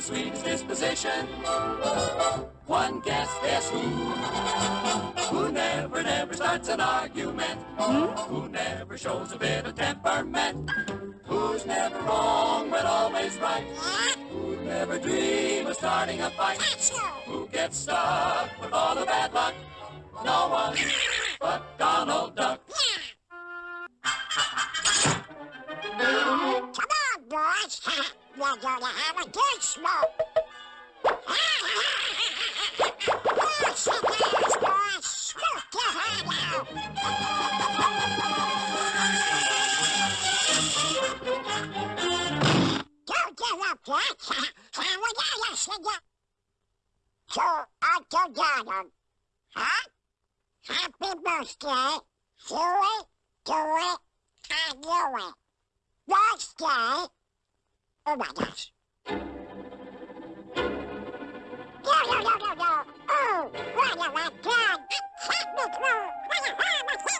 sweetest disposition. One guess, guess who? Who never, never starts an argument. Who never shows a bit of temperament. Who's never wrong but always right. Who never dream of starting a fight. Who gets stuck We're gonna have a good smoke. Boys. Smoke your head out. Don't give up yet. Here we go, yesterday. So, Uncle Donald, huh? Happy birthday. Do it, do it, and do it. Birthday. Oh my gosh. Yo, yo, yo, yo, yo. Oh, what a return. I can't.